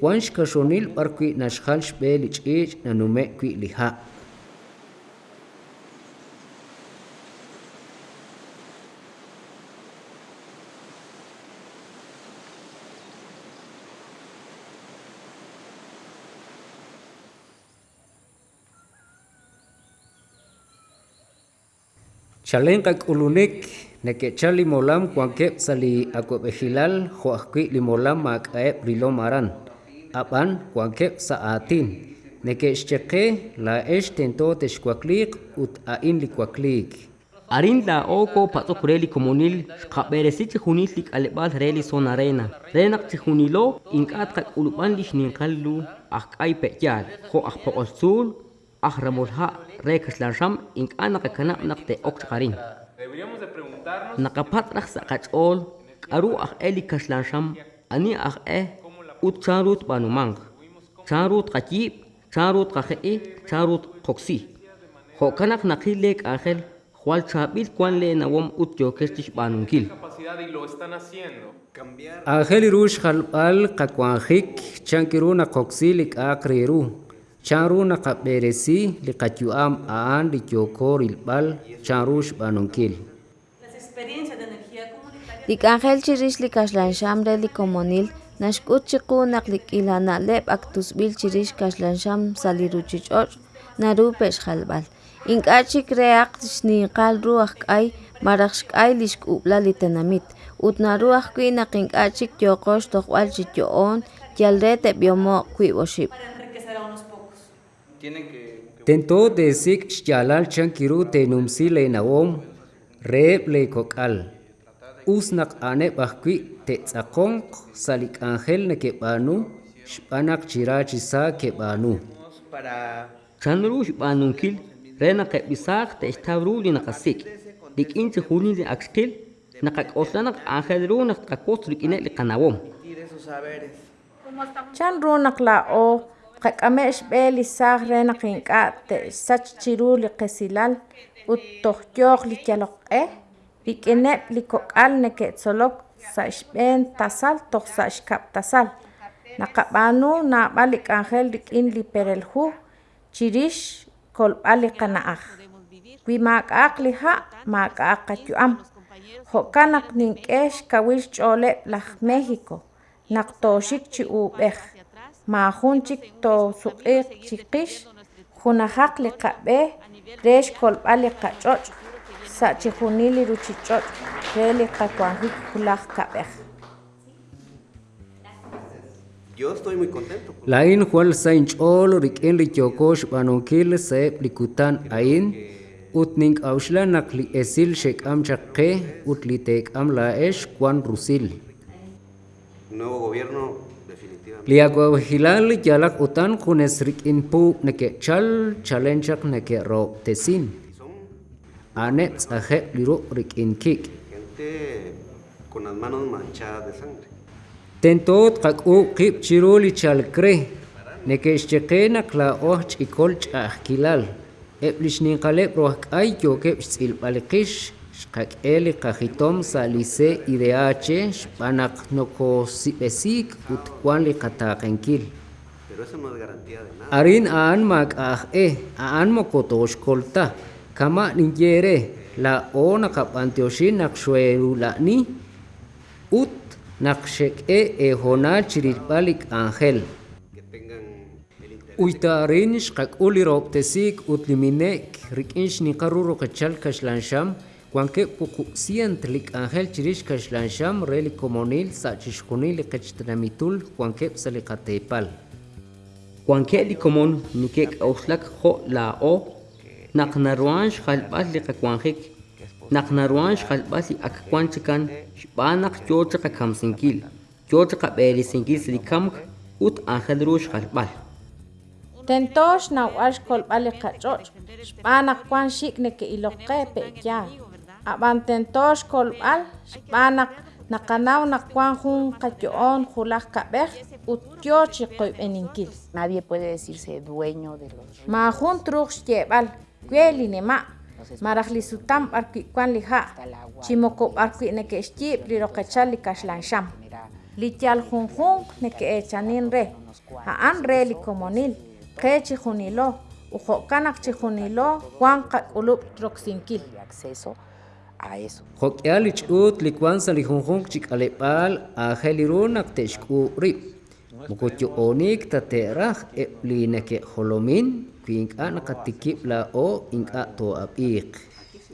kwansh kashonil parkwi nashhal shbelich ich nanume kwi liha. Chalen kakulunik nekechal limolam kuankep sali akwebehilal joakwi limolam makaep rilomaran. Apan kuankep saatin. Nekechcheque la esh tento teshkwaklik ut ain likwaklik. Arin la oko pato kureli komunil qaberesich junil lik alebal reli son arena. Renak ti junilo inkat kak ulupan lich ninkallu ak ay peyal. Ho ak pokosul ak ramulha rekas lansham inkana kakanap nak te ok qarin. Nakapat rak sa kachol karu ak eli kaslansham ani ak eh ut charut banumang. Charut kachib, charut kakhei, charut koksi. Ho kanak nakilek angel Juan Chabil Juan le nawom ut yokestish banunkil. Angel irush halbal kakwanjik chankiru na koksilik akriru. Chanru na kaberesi likachuam aan likyokor ilbal chanrush banunkil. Lik angel chirish likashlan shamre likomonil nashkut chikunak likilana lep aktusbil chirish kashlan sham saliruchichoch narupesh halbal. Ink'achik reaq xninqal ruaj k'ay maraq xk'ay lixk'ubla litanamit utna ruaj kwi naq ink'achik yoqox tojb'al chityo'on yalre teb'yomo' kwi'oxib' Tento desik xyalal chankiru tenumsi le nawom reeb le kokal. Usnak ane bahkwi te tzakong salik angel ne kebanu shpanak chirachisa kebanu. Para Chanrush banunkil rena kebisak te estabru li nakasik. Dik inti huni li akskil nakak oslanak angel ru nak kakot lik ine li kanawom. esos saberes. Chan runak la o qak'ame'x b'el isaj re naqink'a' te'sach chiru li qesilal ut tojyoj li kyaloq'ej rik'ineb' li kok'al neke'tzolok sa ixb'en tasal toj sa ixkab' tasal. Naqab'anu nab'al li k'anjel rik'in li pereljuj chirix kolb'al li qana'aj. Wi mak'aq li ja' mak'aq qatyu'am jo'kan naq nink'ej xkawil xch'oleb' laj México naq toxik chi ub'ej ma jun chik tosuq'iq chiqix junajaq li qab'ej re xkolb'al li qach'och' sa chijunil li ruchich'och' re li qakuanjik kulaj kab'ej Yo estoy muy contento. Lain hual sain chol rikin li kyokosh banunkil seep likutan ain ut ning auslanak li esil shekam chakke ut li tekam laesh kwan rusil. Nuevo gobierno, liyakwa wahilal yalak utan kunes rik inpu neke chal chalenchak neke ro tesin. Ane tzahe liru rik inkik. Gente con las manos manchadas de sangre. Tentot kak u chiru li chal. Neke ishcheke nak la oh chikol chahkilal. Eplish ninkale roh kay yo kep chil. Xqak'eli qajitom salise IDH xb'anaq nokosib'esik utkuan li qataq'enkil Pero eso no es garantía de nada. arin aan mak'aj'e aan mokotoxkolta kama ninyere la o naqab'antioxin naqxuelula'ni ut naqxek'e ejonal chirilb'al ik'anjel uytarin xqak'ul iro'b'tesik utliminek rik'in xniqarru roqechal kaxlanxam kuanke puq'u'sient lik'anjel chirix kaxlanxam re likomonil sa'chixjunil liqechtanamitul kuankeb saliqatepal Kuanke li komon nikek auslak jo la o nak naruan xalbal li kakwanjik nak naruan xalbal li akwan chikan xbanak chocha ka kamsinkil chocha ka beli sinkil silikamk ut angel ru xalbal Tentox nawal xkolb'al qach'och' xb'anaq kwan xik neke iloqe pe'ya ab'an tentox kolb'al xb'anaq naqanaw nakwan jun qayo'on julaj kab'ej utyoch iqoyb'eninkil Nadie puede decirse dueño de los ríos. ma jun truq xtye'b'al kwe li nema' maraj li sutam b'arkwi'kwan li ja' chimoko b'arkwi' neke xtyi'b li roqechal li kaxlanxam li tyal junjun neke echanin re ja'an re li komonil qe chijunilo ujo'kanaq chijunilo kwan qak'ulub' roksinkil acceso a eso. Jokyal ich'ut likwan salijunjun chik'aleb'al ajelirunaq texk'u'rib' mukutyo'onik tate'raj eb'li neke jolomin kwink'a' naqatikib' la'o ink'a' to'ab'iq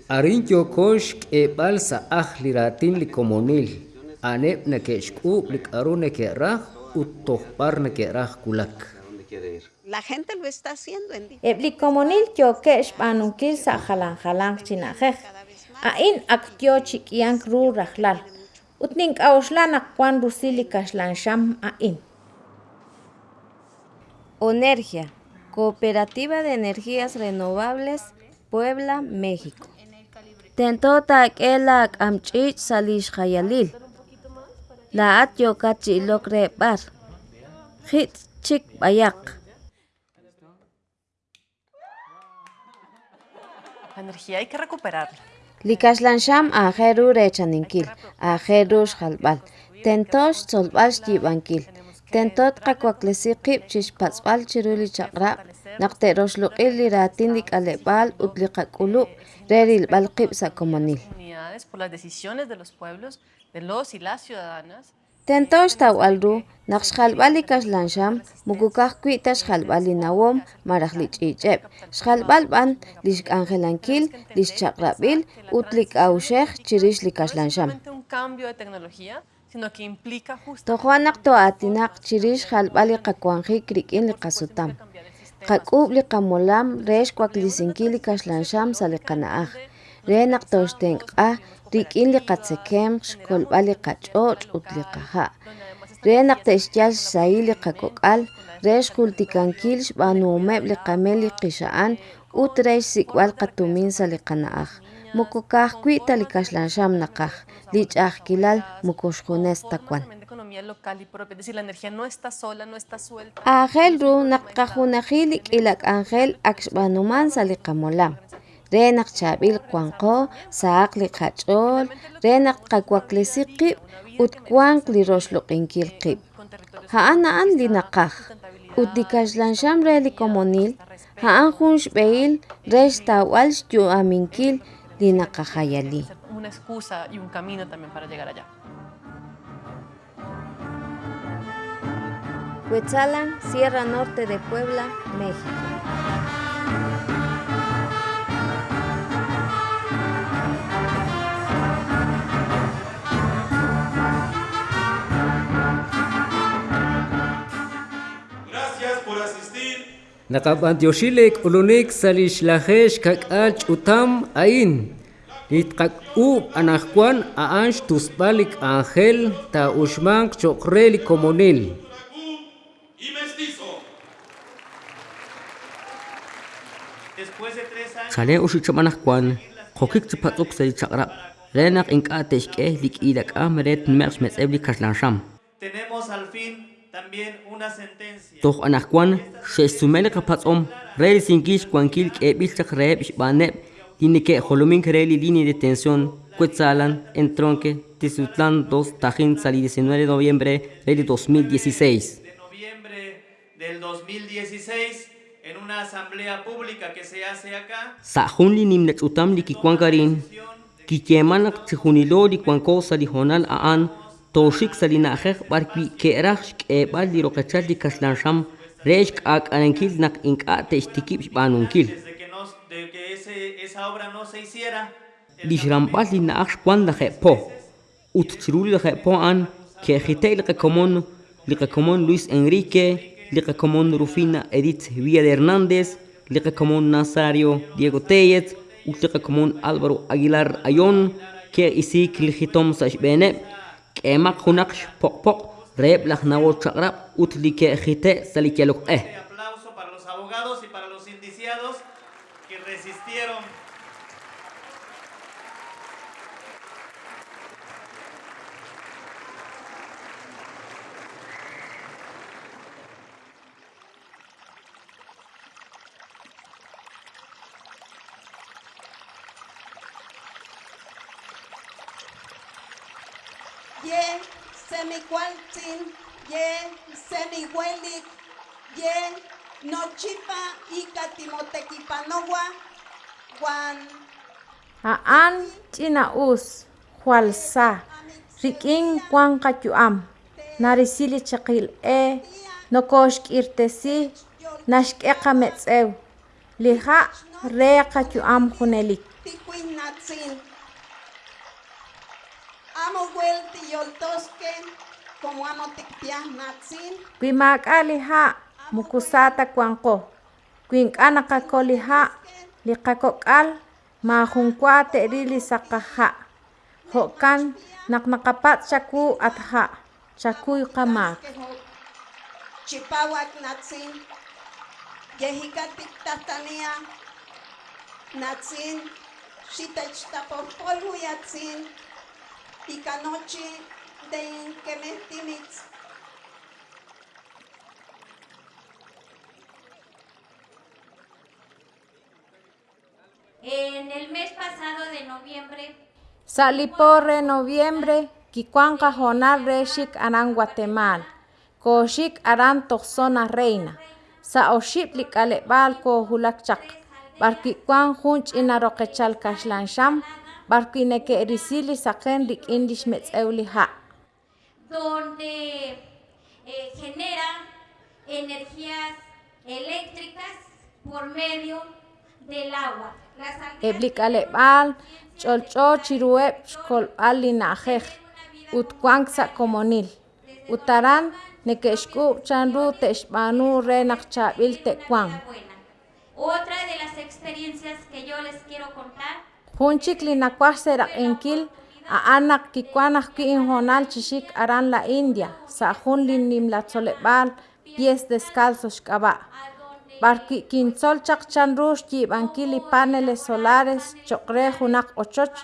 arin tyokox k'eb'al sa'aj liratin likomonil. Aneb' neke'xk'ub' lik'aru neke'raj ut tojb'ar neke'raj kulak. La gente lo está haciendo en eb'li komonil tyoke' xb'anunkil sa jalan jalan china'jej a'in aktyo chik'yank ru rajlal ut nink'awxla nakwan rusil li kaxlanxam a'in Onergia, Cooperativa de Energías Renovables, Puebla, México. Tentota k'ela k'amch'ich salix jayalil. La at yokachi lokre bar. Hit chik bayak. La energía hay que recuperarla. Tentot qakwak'lisi qib' chixpatz'b'al chiru li chaqrab' naqte'roxluq'il li ratin li k'aleb'al ut li qak'ulub' re rilb'al qib' sa komonil. Comunidades por las decisiones de los pueblos, de los y las ciudadanas. Tentox taw'alru naq xjalb'al li kaxlanxam mukukaj kwi'ta xjalb'al li nawom maraj li ch'ich'eb' xjalb'al b'an li xk'anjelankil li xchaqrab'il ut li k'awxej chirix li kaxlanxam. solamente un cambio de tecnología, sino que implica justo Tojuanaq to'atinaq chirix xjalb'al li qakwanjik rik'in li qasutam. Qak'ub' li qamolam re xkuaklisinkil li kaxlanxam sa li qana'aj. Re naq toxtenk'aj rik'in li qatzekem xkolb'al li qach'och' ut li qaja'. Re naq te'xyal xsayil li qak'ok'al re xkultikankil xb'anumeb' li qamel li qixa'an ut re xsik'b'al qatumin sa li qana'aj. Mukukaj kwi'ta li kaxlanxam naqaj li ch'ajkilal mukuxjunes takwan. de economía local y propia. Es decir, la energía no está sola, no está suelta. Ajel ru naqajunajil li k'ilak angel akxb'anuman sa li qamolam. Re naq chab'il kwanqo saq li qach'ol, qakwak'lisi qib' li roxluq'inkil qib'. Ja'an na'an li naqaj re li komonil ja'an jun li naqajayali. Una excusa y un camino también para llegar allá. Huetzalan, Sierra Norte de Puebla, México. Naqab'antyoxilek ulunik salixlajex kak'al ch'utam ain. Litqak'ub' anajkuan a'anx tusb'alik ángel ta uxmank choqreli komonil. y mestizo. Después de tres años, Chale uxichamanaj kwan, jokik chipatzuk sa chaqrab. Renak inka teshke lik idak am ret merx metzebli kaslansham. tenemos al fin también una sentencia. Toch anak kwan, she sumele kapatzom, re singish kwankil kebil chak reb Jolomin Kereli línea de tensión, Cuetzalan, 2, Tajín, Sali 19 de noviembre del 2016. De noviembre del 2016 en una asamblea pública que se hace acá. Li utam li li li kaslansham, rech ak anankil nak inkate ishtikip banunkil. Desde que, no, de que ese, esa obra no se hiciera, Li shrampal li naaksh kwanda po. Ut chiruli la po an, que agite li komon, li komon Luis Enrique, li komon Rufina Edith Villa de Hernández, li komon Nazario Diego Tellez, ut li komon Pok, rep la nawo chakrap, ut li que agite salikelok eh. aplauso para los abogados y. ye Semiqualtin, ye Semihuelic, ye nochipa ika catimotequipanoa, Juan Aan china us hualsa rikin Juan Cachuam, narisili chakil e nokoshk irtesi nashk'eqa metzew liha re kachuam junelik ticuinatzin. amo Samuel tiyoltosken como amo tiktiah matsin. Kuimaka liha mukusata kuanko. Kuinkanakako liha likakokal mahungkwate rili sakaha. Hokan naknakapat chaku at ha. Chakuy kamak. Chipawak natsin. Yehika tiktatania. Natsin. Sitach tapopolhu yatsin. Nochi de inquemehtimitz. En el mes pasado de noviembre Saliporre noviembre kikuanqa jonal rexik aran Guatemala koxik aran toqsona reina. Sa oxip lik'aleb'al kohulak chaq barkikuan jun ch'ina roqechal kaxlanxam barkineke'risili saqen rik'in lixmetz'ew liha' donde eh, genera energías eléctricas por medio del agua. Eblik'aleb'al ch'olch'o chiruweb' xkolb'al lina'jej utkuank sa komonil utaran neke'xk'ub' chanru te'xb'anu re naqchab'il te'kuan Otra de las experiencias que yo les quiero contar jun chik linakuaj seraq'inkil a'anaq kikuan ajk'i injonal chixik aran la India sa jun linimlatzole'b'al pies descalzos xk'ab'a' barki kintzol chaq chanru xyib'ankil li paneles solares choq re junaq ochoch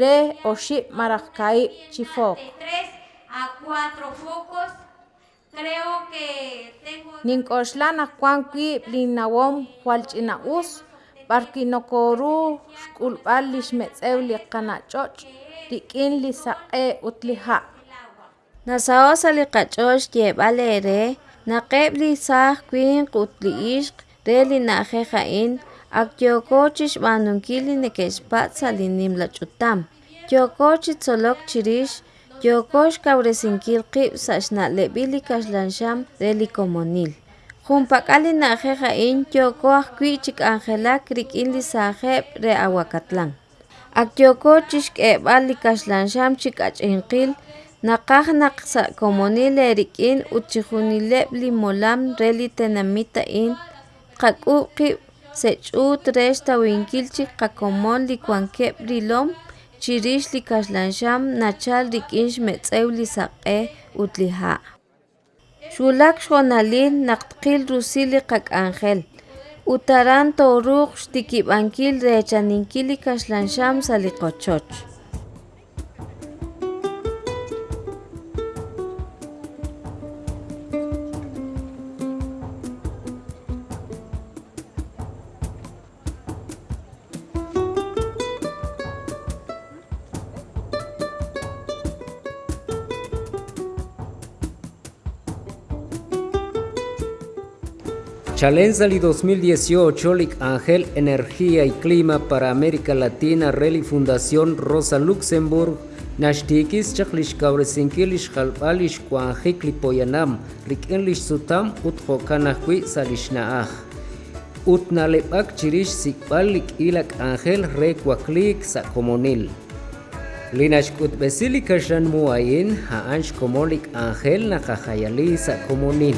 re oxib' marajk'aib' chifook tres a cuatro focos. Creo que tengo nink'oxlan ajkuan kwiib' linawom jualch'ina us barki nokoru xk'ulb'al lixmetz'ew li qanach'och' rik'in li saq'e' ut li ja' Nasao sali qach'ox yeb'al ere naqeb li saj kwin q'ut li ixq re li na'jej ja'in ak yoko chixb'anunkil li nekexpat sali nim la ch'utam yoko chitzolok chirix yoko xkawresinkil qib' sa xna'leb'il li kaxlanxam re li komonil Junpakali na jeja incho koa kuichik angela krik indi sa jeb re aguacatlán. Akyoko chishk e bali kashlan sham chik ach enkil, na kaj na ksa komonile erik in uchihuni leb li molam reli tenamita in, kak uki sech u tresta winkil chik kakomon li kwan keb li lom, chirish li kashlan sham na chal rik inch metzew li sa e utli haa. шӯлак шоналин нақтқил русили қакъанхел. Утаран торух штикибанкил речанинкили кашланшам салиқочоч qochoch Chalenzali 2018, Lic Ángel Energía y Clima para América Latina, Reli Fundación Rosa Luxemburg, Nashtikis chaklish kauresinkilish halpalish kuanjikli poyanam, rikenlish sutam utjokanahkui salishnaaj. Utnalepak chirish sikpalik ilak Ángel rekwaklik sa comunil. Linash kutbesili kashan muayin, haansh komolik Ángel nakajayali sa comunil.